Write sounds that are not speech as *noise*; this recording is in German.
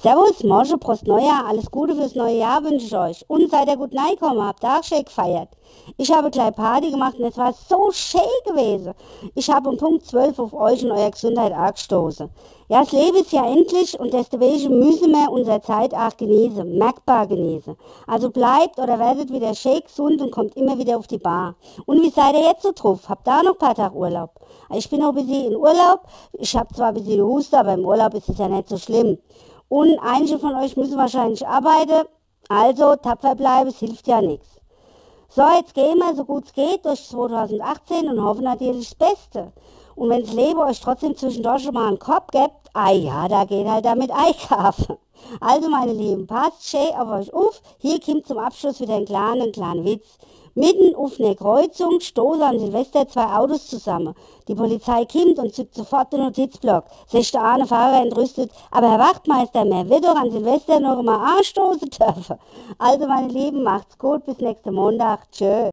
Servus, Morgen, Prost Neujahr, alles Gute fürs neue Jahr wünsche ich euch. Und seid ihr gut reingekommen, habt auch schön gefeiert. Ich habe gleich Party gemacht und es war so schön gewesen. Ich habe um Punkt 12 auf euch und eurer Gesundheit angestoßen. Ja, das Leben ist ja endlich und deswegen müssen wir unsere Zeit auch genießen, merkbar genießen. Also bleibt oder werdet wieder schön gesund und kommt immer wieder auf die Bar. Und wie seid ihr jetzt so drauf? Habt da noch ein paar Tage Urlaub? Ich bin noch ein bisschen in Urlaub. Ich habe zwar ein bisschen Huste, aber im Urlaub ist es ja nicht so schlimm. Und einige von euch müssen wahrscheinlich arbeiten. Also tapfer bleiben, es hilft ja nichts. So, jetzt gehen wir so gut es geht durch 2018 und hoffen natürlich das Beste. Und wenn das Leben euch trotzdem zwischendurch schon mal einen Kopf gibt, ah ja, da geht halt damit *laughs* einkaufen. Also meine Lieben, passt schön auf euch auf. Hier kommt zum Abschluss wieder ein kleiner, kleiner Witz. Mitten auf einer Kreuzung stoßen an Silvester zwei Autos zusammen. Die Polizei kommt und zückt sofort den Notizblock. Sich der eine Fahrer entrüstet, aber Herr Wachtmeister, mehr wird doch an Silvester noch mal anstoßen dürfen. Also meine Lieben, macht's gut, bis nächsten Montag. Tschö.